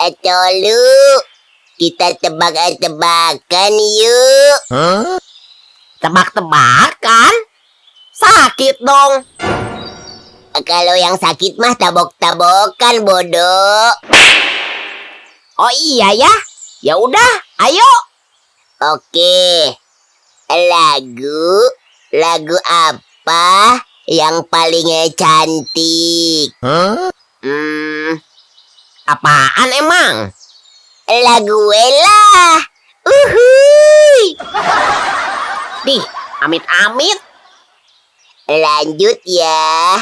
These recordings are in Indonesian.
Eh, Tolu, kita tebak-tebakan yuk. Tebak-tebakan? Sakit dong. Kalau yang sakit mah tabok-tabokan, bodoh. Oh iya ya. Ya udah, ayo. Oke. Lagu, lagu apa yang paling cantik? Hmm, apaan emang? Lagu Ella. Uhuy. Dih, amit-amit. Lanjut ya.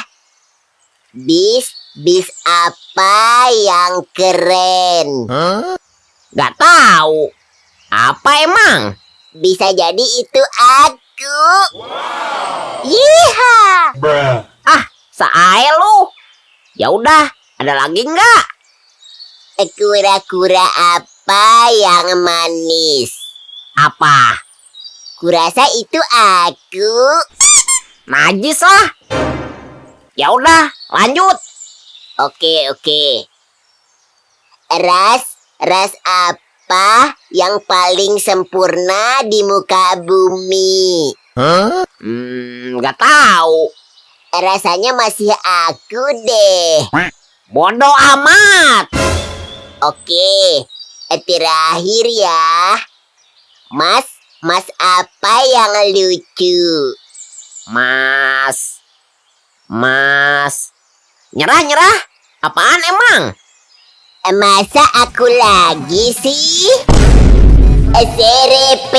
Bis, bis apa yang keren? Gak tahu. Apa emang? Bisa jadi itu aku. Yiha. Ah, Sae lu. Ya udah, ada lagi nggak? Kura-kura apa yang manis? Apa? Kurasa itu aku. Najis lah. Ya udah, lanjut. Oke, oke. Ras, ras apa yang paling sempurna di muka bumi? Hmm, nggak tahu. Rasanya masih aku deh. Bodoh amat. Oke, terakhir ya. Mas, mas apa yang lucu? Mas. Mas. Nyerah, nyerah. Apaan emang? Masa aku lagi sih? Serepet.